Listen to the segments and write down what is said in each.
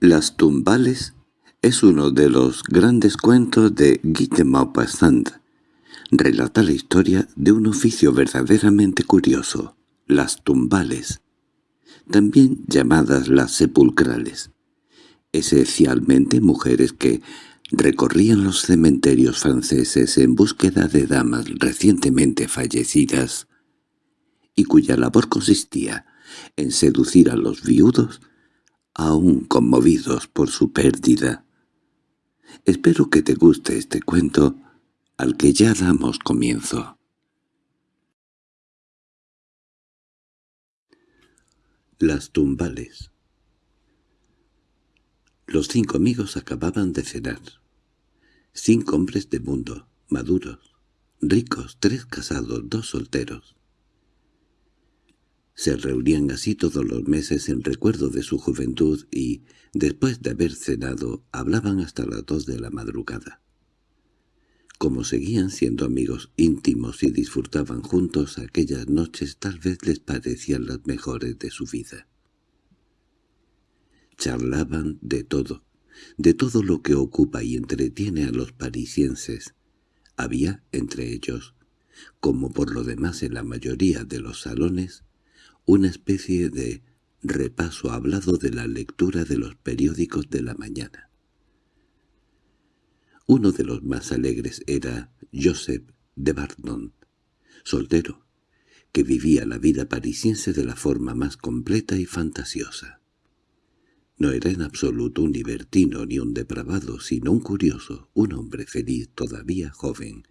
Las tumbales es uno de los grandes cuentos de Guy Maupassant. Relata la historia de un oficio verdaderamente curioso, las tumbales, también llamadas las sepulcrales. Esencialmente mujeres que recorrían los cementerios franceses en búsqueda de damas recientemente fallecidas y cuya labor consistía en seducir a los viudos aún conmovidos por su pérdida. Espero que te guste este cuento al que ya damos comienzo. Las tumbales Los cinco amigos acababan de cenar. Cinco hombres de mundo, maduros, ricos, tres casados, dos solteros. Se reunían así todos los meses en recuerdo de su juventud y, después de haber cenado, hablaban hasta las dos de la madrugada. Como seguían siendo amigos íntimos y disfrutaban juntos aquellas noches tal vez les parecían las mejores de su vida. Charlaban de todo, de todo lo que ocupa y entretiene a los parisienses. Había, entre ellos, como por lo demás en la mayoría de los salones, una especie de repaso hablado de la lectura de los periódicos de la mañana. Uno de los más alegres era Joseph de Bardon, soltero, que vivía la vida parisiense de la forma más completa y fantasiosa. No era en absoluto un libertino ni un depravado, sino un curioso, un hombre feliz todavía joven,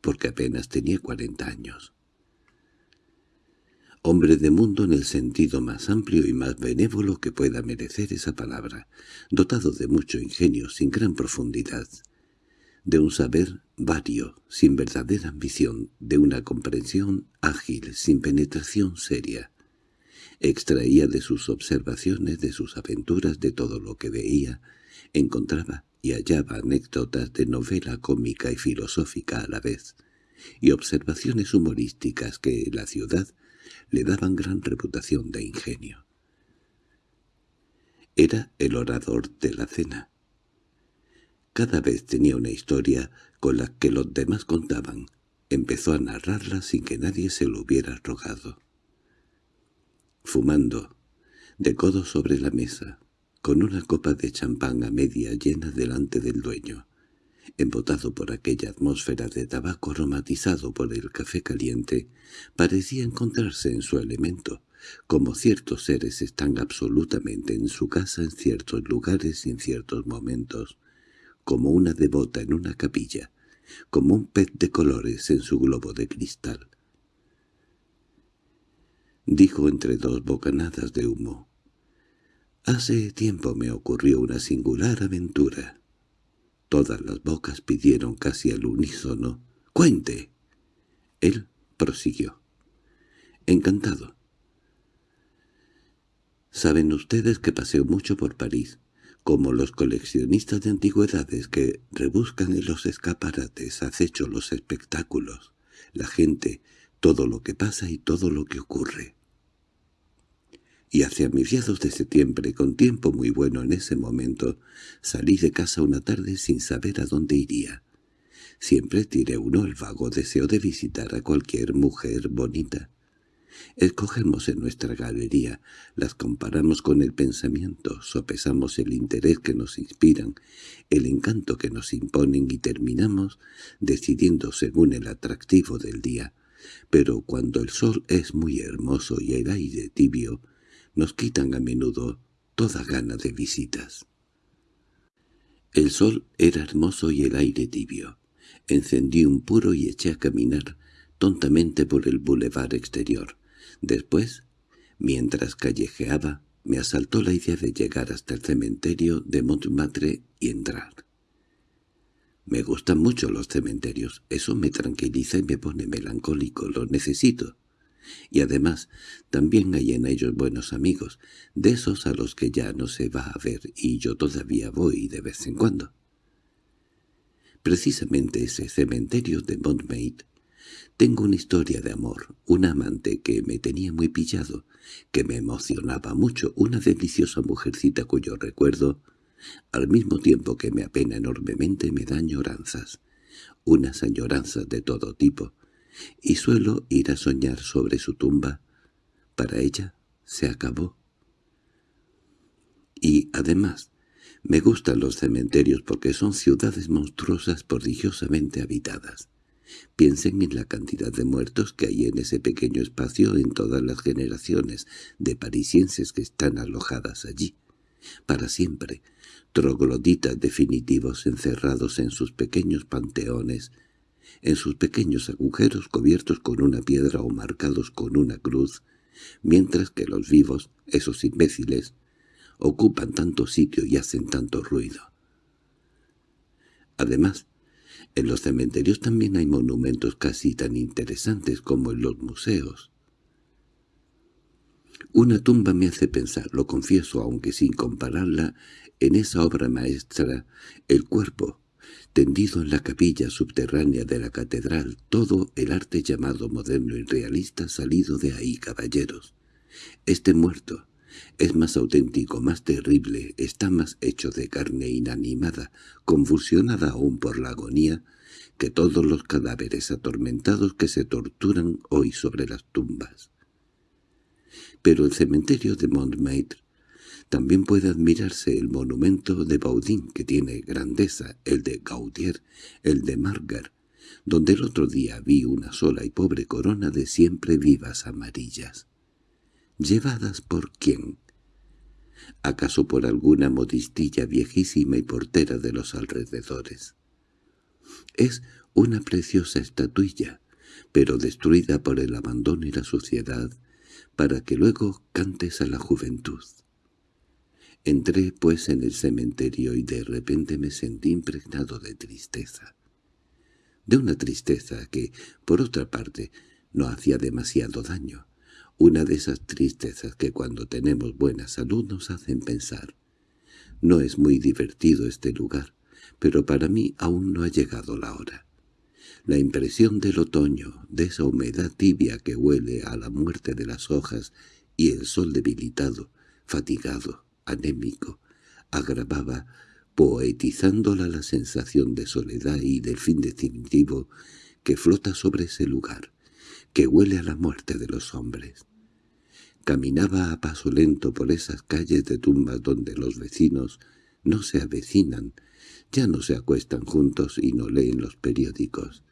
porque apenas tenía cuarenta años hombre de mundo en el sentido más amplio y más benévolo que pueda merecer esa palabra, dotado de mucho ingenio sin gran profundidad, de un saber vario, sin verdadera ambición, de una comprensión ágil, sin penetración seria. Extraía de sus observaciones, de sus aventuras, de todo lo que veía, encontraba y hallaba anécdotas de novela cómica y filosófica a la vez, y observaciones humorísticas que la ciudad le daban gran reputación de ingenio. Era el orador de la cena. Cada vez tenía una historia con la que los demás contaban. Empezó a narrarla sin que nadie se lo hubiera rogado. Fumando, de codo sobre la mesa, con una copa de champán a media llena delante del dueño, embotado por aquella atmósfera de tabaco aromatizado por el café caliente, parecía encontrarse en su elemento, como ciertos seres están absolutamente en su casa en ciertos lugares y en ciertos momentos, como una devota en una capilla, como un pez de colores en su globo de cristal. Dijo entre dos bocanadas de humo. «Hace tiempo me ocurrió una singular aventura. Todas las bocas pidieron casi al unísono «¡Cuente!». Él prosiguió. «Encantado. Saben ustedes que paseo mucho por París, como los coleccionistas de antigüedades que rebuscan en los escaparates, acecho los espectáculos, la gente, todo lo que pasa y todo lo que ocurre y hacia mediados de septiembre, con tiempo muy bueno en ese momento, salí de casa una tarde sin saber a dónde iría. Siempre tiré uno el vago deseo de visitar a cualquier mujer bonita. Escogemos en nuestra galería, las comparamos con el pensamiento, sopesamos el interés que nos inspiran, el encanto que nos imponen y terminamos decidiendo según el atractivo del día. Pero cuando el sol es muy hermoso y el aire tibio, nos quitan a menudo toda gana de visitas. El sol era hermoso y el aire tibio. Encendí un puro y eché a caminar tontamente por el bulevar exterior. Después, mientras callejeaba, me asaltó la idea de llegar hasta el cementerio de Montmartre y entrar. Me gustan mucho los cementerios, eso me tranquiliza y me pone melancólico, lo necesito y además también hay en ellos buenos amigos, de esos a los que ya no se va a ver y yo todavía voy de vez en cuando. Precisamente ese cementerio de Montmaid Tengo una historia de amor, un amante que me tenía muy pillado, que me emocionaba mucho, una deliciosa mujercita cuyo recuerdo, al mismo tiempo que me apena enormemente, me da añoranzas, unas añoranzas de todo tipo, y suelo ir a soñar sobre su tumba. Para ella se acabó. Y, además, me gustan los cementerios porque son ciudades monstruosas prodigiosamente habitadas. Piensen en la cantidad de muertos que hay en ese pequeño espacio en todas las generaciones de parisienses que están alojadas allí, para siempre, trogloditas definitivos encerrados en sus pequeños panteones, en sus pequeños agujeros cubiertos con una piedra o marcados con una cruz, mientras que los vivos, esos imbéciles, ocupan tanto sitio y hacen tanto ruido. Además, en los cementerios también hay monumentos casi tan interesantes como en los museos. Una tumba me hace pensar, lo confieso, aunque sin compararla, en esa obra maestra, el cuerpo, tendido en la capilla subterránea de la catedral, todo el arte llamado moderno y realista salido de ahí, caballeros. Este muerto, es más auténtico, más terrible, está más hecho de carne inanimada, convulsionada aún por la agonía, que todos los cadáveres atormentados que se torturan hoy sobre las tumbas. Pero el cementerio de Montmartre también puede admirarse el monumento de Baudin, que tiene grandeza, el de Gaudier, el de Margar, donde el otro día vi una sola y pobre corona de siempre vivas amarillas. ¿Llevadas por quién? ¿Acaso por alguna modistilla viejísima y portera de los alrededores? Es una preciosa estatuilla, pero destruida por el abandono y la suciedad, para que luego cantes a la juventud. Entré, pues, en el cementerio y de repente me sentí impregnado de tristeza. De una tristeza que, por otra parte, no hacía demasiado daño, una de esas tristezas que cuando tenemos buena salud nos hacen pensar. No es muy divertido este lugar, pero para mí aún no ha llegado la hora. La impresión del otoño, de esa humedad tibia que huele a la muerte de las hojas y el sol debilitado, fatigado, anémico, agravaba, poetizándola la sensación de soledad y del fin definitivo que flota sobre ese lugar que huele a la muerte de los hombres. Caminaba a paso lento por esas calles de tumbas donde los vecinos no se avecinan, ya no se acuestan juntos y no leen los periódicos,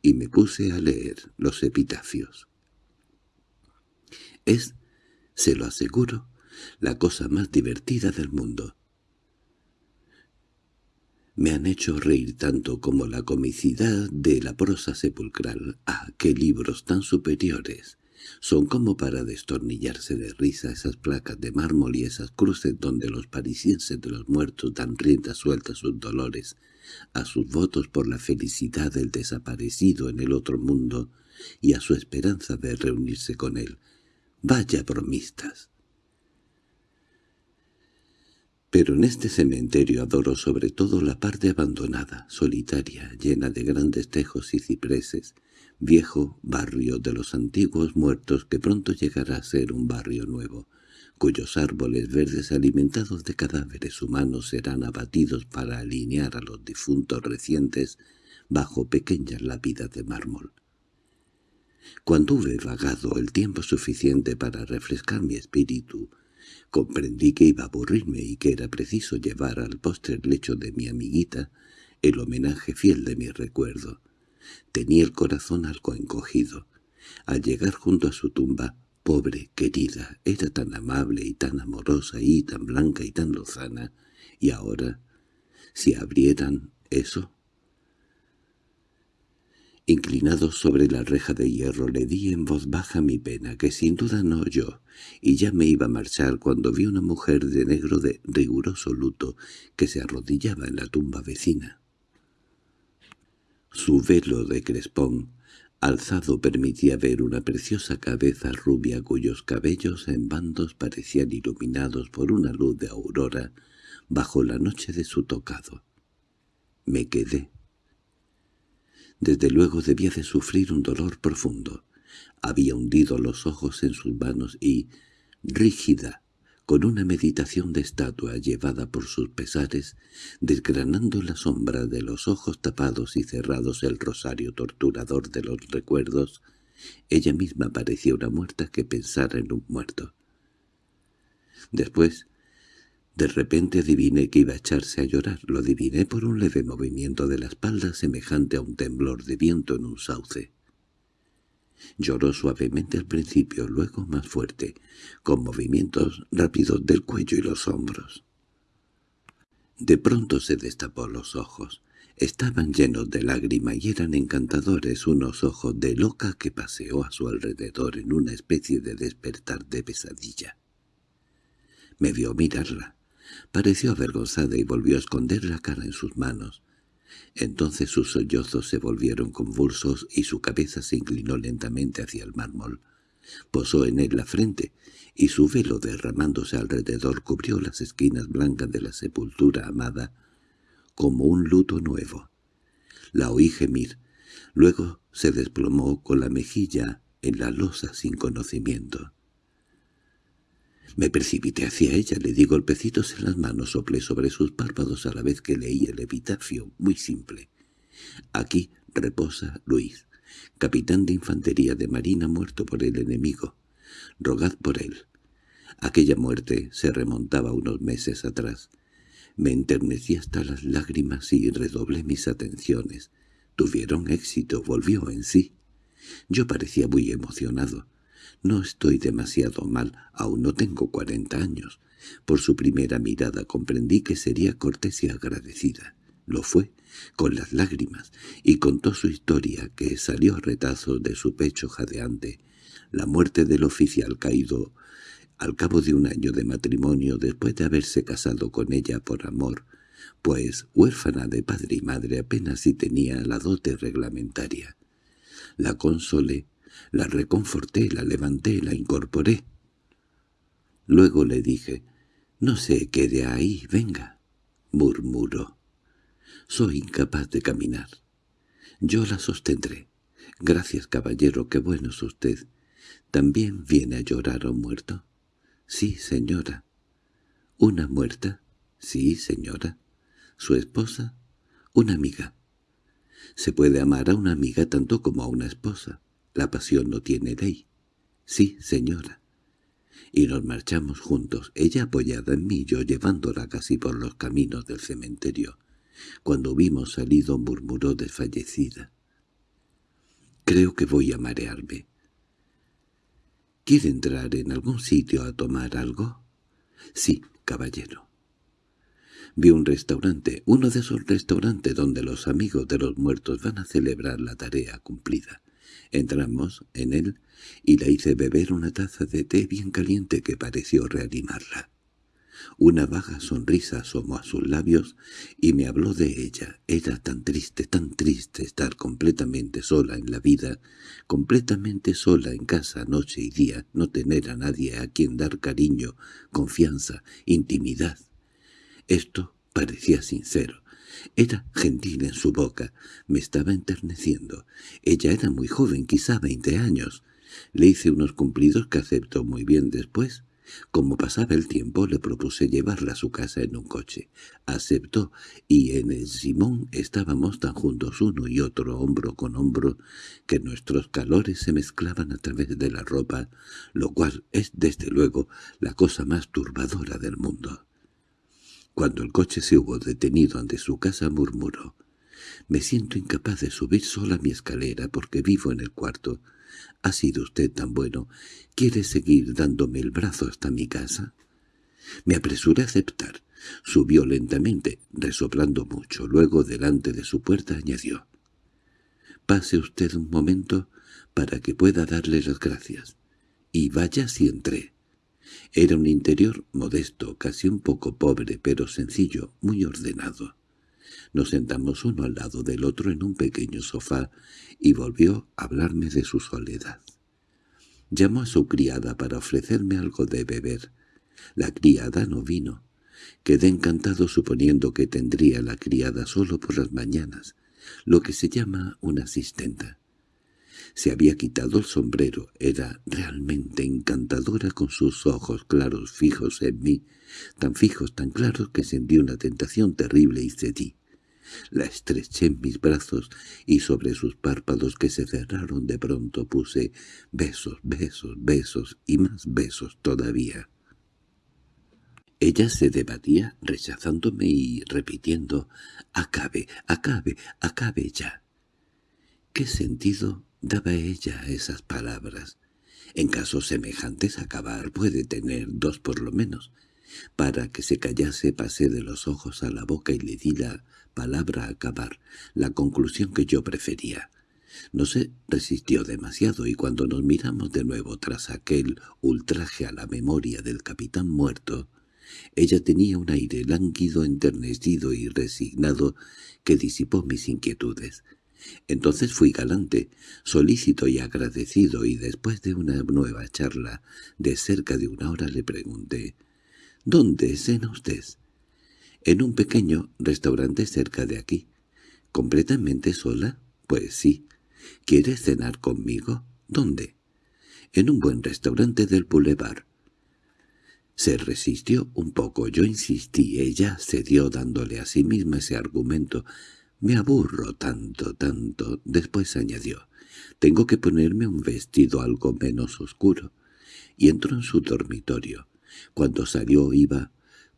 y me puse a leer los epitafios. Es, se lo aseguro, la cosa más divertida del mundo. Me han hecho reír tanto como la comicidad de la prosa sepulcral. ¡Ah, qué libros tan superiores! Son como para destornillarse de risa esas placas de mármol y esas cruces donde los parisienses de los muertos dan rienda suelta a sus dolores, a sus votos por la felicidad del desaparecido en el otro mundo y a su esperanza de reunirse con él. ¡Vaya bromistas! Pero en este cementerio adoro sobre todo la parte abandonada, solitaria, llena de grandes tejos y cipreses, viejo barrio de los antiguos muertos que pronto llegará a ser un barrio nuevo, cuyos árboles verdes alimentados de cadáveres humanos serán abatidos para alinear a los difuntos recientes bajo pequeñas lápidas de mármol. Cuando hube vagado el tiempo suficiente para refrescar mi espíritu, Comprendí que iba a aburrirme y que era preciso llevar al postrer lecho de mi amiguita el homenaje fiel de mi recuerdo. Tenía el corazón algo encogido. Al llegar junto a su tumba, pobre, querida, era tan amable y tan amorosa y tan blanca y tan lozana, y ahora, si abrieran eso, Inclinado sobre la reja de hierro le di en voz baja mi pena, que sin duda no oyó, y ya me iba a marchar cuando vi una mujer de negro de riguroso luto que se arrodillaba en la tumba vecina. Su velo de crespón, alzado permitía ver una preciosa cabeza rubia cuyos cabellos en bandos parecían iluminados por una luz de aurora bajo la noche de su tocado. Me quedé Desde luego debía de sufrir un dolor profundo. Había hundido los ojos en sus manos y, rígida, con una meditación de estatua llevada por sus pesares, desgranando la sombra de los ojos tapados y cerrados el rosario torturador de los recuerdos, ella misma parecía una muerta que pensara en un muerto. Después, de repente adiviné que iba a echarse a llorar. Lo adiviné por un leve movimiento de la espalda semejante a un temblor de viento en un sauce. Lloró suavemente al principio, luego más fuerte, con movimientos rápidos del cuello y los hombros. De pronto se destapó los ojos. Estaban llenos de lágrima y eran encantadores unos ojos de loca que paseó a su alrededor en una especie de despertar de pesadilla. Me vio mirarla. Pareció avergonzada y volvió a esconder la cara en sus manos. Entonces sus sollozos se volvieron convulsos y su cabeza se inclinó lentamente hacia el mármol. Posó en él la frente, y su velo derramándose alrededor cubrió las esquinas blancas de la sepultura amada como un luto nuevo. La oí gemir, luego se desplomó con la mejilla en la losa sin conocimiento. Me precipité hacia ella, le di golpecitos en las manos, soplé sobre sus párpados a la vez que leí el epitafio, muy simple. Aquí reposa Luis, capitán de infantería de marina muerto por el enemigo. Rogad por él. Aquella muerte se remontaba unos meses atrás. Me enternecí hasta las lágrimas y redoblé mis atenciones. Tuvieron éxito, volvió en sí. Yo parecía muy emocionado. No estoy demasiado mal, aún no tengo cuarenta años. Por su primera mirada comprendí que sería cortés y agradecida. Lo fue, con las lágrimas, y contó su historia, que salió a retazos de su pecho jadeante. La muerte del oficial caído al cabo de un año de matrimonio después de haberse casado con ella por amor, pues huérfana de padre y madre apenas si tenía la dote reglamentaria. La consolé la reconforté, la levanté, la incorporé. Luego le dije, «No se quede ahí, venga», murmuró. «Soy incapaz de caminar. Yo la sostendré. Gracias, caballero, qué bueno es usted. ¿También viene a llorar a un muerto?» «Sí, señora». «¿Una muerta?» «Sí, señora». «¿Su esposa?» «Una amiga». «Se puede amar a una amiga tanto como a una esposa». La pasión no tiene ley. Sí, señora. Y nos marchamos juntos, ella apoyada en mí, yo llevándola casi por los caminos del cementerio. Cuando hubimos salido murmuró desfallecida. Creo que voy a marearme. ¿Quiere entrar en algún sitio a tomar algo? Sí, caballero. Vi un restaurante, uno de esos restaurantes donde los amigos de los muertos van a celebrar la tarea cumplida. Entramos en él y la hice beber una taza de té bien caliente que pareció reanimarla. Una vaga sonrisa asomó a sus labios y me habló de ella. Era tan triste, tan triste estar completamente sola en la vida, completamente sola en casa noche y día, no tener a nadie a quien dar cariño, confianza, intimidad. Esto parecía sincero, era gentil en su boca, me estaba enterneciendo. Ella era muy joven, quizá veinte años. Le hice unos cumplidos que aceptó muy bien después. Como pasaba el tiempo, le propuse llevarla a su casa en un coche. Aceptó, y en el Simón estábamos tan juntos uno y otro, hombro con hombro, que nuestros calores se mezclaban a través de la ropa, lo cual es, desde luego, la cosa más turbadora del mundo. Cuando el coche se hubo detenido ante su casa murmuró, «Me siento incapaz de subir sola mi escalera porque vivo en el cuarto. ¿Ha sido usted tan bueno? ¿Quiere seguir dándome el brazo hasta mi casa?» Me apresuré a aceptar. Subió lentamente, resoplando mucho. Luego, delante de su puerta, añadió, «Pase usted un momento para que pueda darle las gracias. Y vaya si entré». Era un interior modesto, casi un poco pobre, pero sencillo, muy ordenado. Nos sentamos uno al lado del otro en un pequeño sofá y volvió a hablarme de su soledad. Llamó a su criada para ofrecerme algo de beber. La criada no vino. Quedé encantado suponiendo que tendría la criada solo por las mañanas. lo que se llama una asistenta. Se había quitado el sombrero, era realmente encantadora con sus ojos claros fijos en mí, tan fijos, tan claros que sentí una tentación terrible y cedí. La estreché en mis brazos y sobre sus párpados que se cerraron de pronto puse besos, besos, besos y más besos todavía. Ella se debatía rechazándome y repitiendo «Acabe, acabe, acabe ya». ¿Qué sentido daba ella esas palabras? En casos semejantes acabar puede tener dos por lo menos. Para que se callase pasé de los ojos a la boca y le di la palabra acabar, la conclusión que yo prefería. No se resistió demasiado y cuando nos miramos de nuevo tras aquel ultraje a la memoria del capitán muerto, ella tenía un aire lánguido, enternecido y resignado que disipó mis inquietudes. Entonces fui galante, solícito y agradecido, y después de una nueva charla de cerca de una hora le pregunté «¿Dónde cena usted?» «En un pequeño restaurante cerca de aquí». «¿Completamente sola?» «Pues sí». «¿Quiere cenar conmigo?» «¿Dónde?» «En un buen restaurante del Boulevard». Se resistió un poco, yo insistí, ella cedió dándole a sí misma ese argumento. «Me aburro tanto, tanto», después añadió. «Tengo que ponerme un vestido algo menos oscuro». Y entró en su dormitorio. Cuando salió iba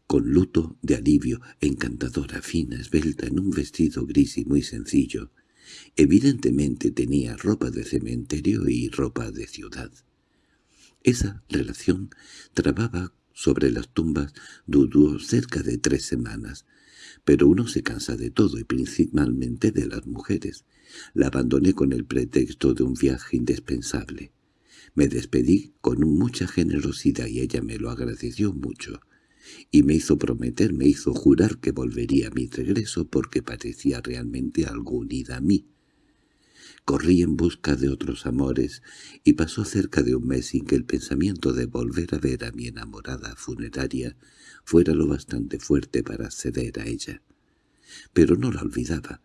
con luto de alivio, encantadora, fina, esbelta, en un vestido gris y muy sencillo. Evidentemente tenía ropa de cementerio y ropa de ciudad. Esa relación trababa sobre las tumbas duró cerca de tres semanas, pero uno se cansa de todo y principalmente de las mujeres. La abandoné con el pretexto de un viaje indispensable. Me despedí con mucha generosidad y ella me lo agradeció mucho. Y me hizo prometer, me hizo jurar que volvería a mi regreso porque parecía realmente algo unida a mí. Corrí en busca de otros amores, y pasó cerca de un mes sin que el pensamiento de volver a ver a mi enamorada funeraria fuera lo bastante fuerte para ceder a ella. Pero no la olvidaba.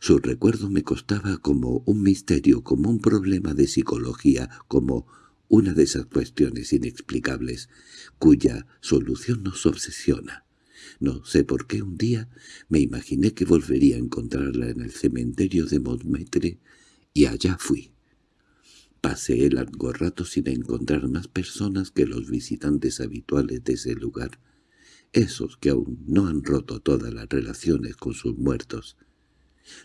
Su recuerdo me costaba como un misterio, como un problema de psicología, como una de esas cuestiones inexplicables cuya solución nos obsesiona. No sé por qué un día me imaginé que volvería a encontrarla en el cementerio de Montmartre y allá fui. Pasé largo rato sin encontrar más personas que los visitantes habituales de ese lugar, esos que aún no han roto todas las relaciones con sus muertos.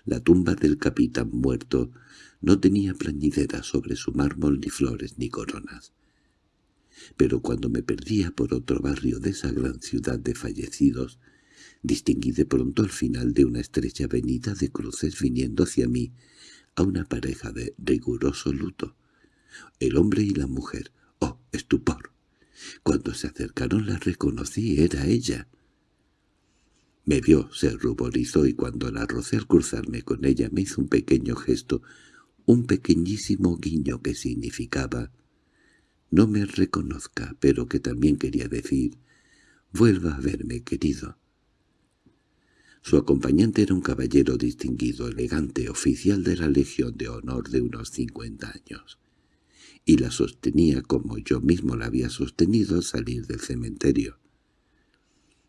La tumba del capitán muerto no tenía plañidera sobre su mármol ni flores ni coronas. Pero cuando me perdía por otro barrio de esa gran ciudad de fallecidos, distinguí de pronto al final de una estrecha avenida de cruces viniendo hacia mí a una pareja de riguroso luto. El hombre y la mujer. ¡Oh, estupor! Cuando se acercaron la reconocí, era ella. Me vio, se ruborizó y cuando la rocé al cruzarme con ella me hizo un pequeño gesto, un pequeñísimo guiño que significaba «No me reconozca», pero que también quería decir «Vuelva a verme, querido». Su acompañante era un caballero distinguido, elegante, oficial de la Legión de Honor de unos cincuenta años, y la sostenía como yo mismo la había sostenido al salir del cementerio.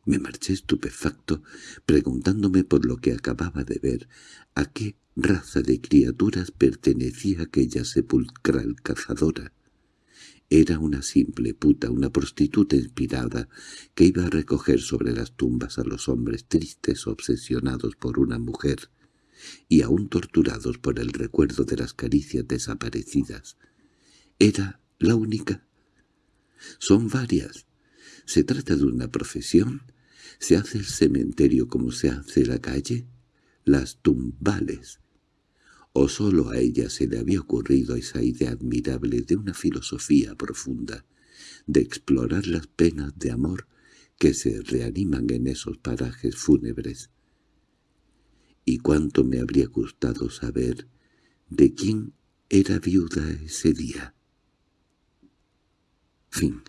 Me marché estupefacto, preguntándome por lo que acababa de ver, a qué raza de criaturas pertenecía aquella sepulcral cazadora. Era una simple puta, una prostituta inspirada, que iba a recoger sobre las tumbas a los hombres tristes obsesionados por una mujer, y aún torturados por el recuerdo de las caricias desaparecidas. ¿Era la única? Son varias. ¿Se trata de una profesión? ¿Se hace el cementerio como se hace la calle? Las tumbales o solo a ella se le había ocurrido esa idea admirable de una filosofía profunda, de explorar las penas de amor que se reaniman en esos parajes fúnebres. Y cuánto me habría gustado saber de quién era viuda ese día. Fin